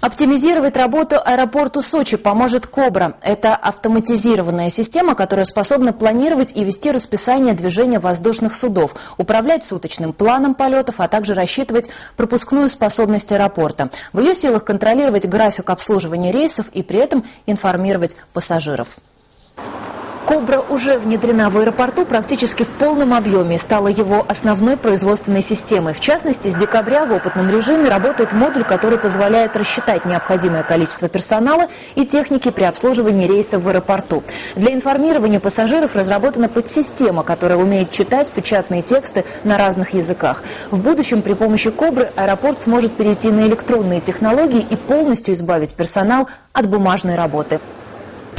Оптимизировать работу аэропорту Сочи поможет «Кобра». Это автоматизированная система, которая способна планировать и вести расписание движения воздушных судов, управлять суточным планом полетов, а также рассчитывать пропускную способность аэропорта. В ее силах контролировать график обслуживания рейсов и при этом информировать пассажиров. «Кобра» уже внедрена в аэропорту практически в полном объеме стала его основной производственной системой. В частности, с декабря в опытном режиме работает модуль, который позволяет рассчитать необходимое количество персонала и техники при обслуживании рейсов в аэропорту. Для информирования пассажиров разработана подсистема, которая умеет читать печатные тексты на разных языках. В будущем при помощи «Кобры» аэропорт сможет перейти на электронные технологии и полностью избавить персонал от бумажной работы.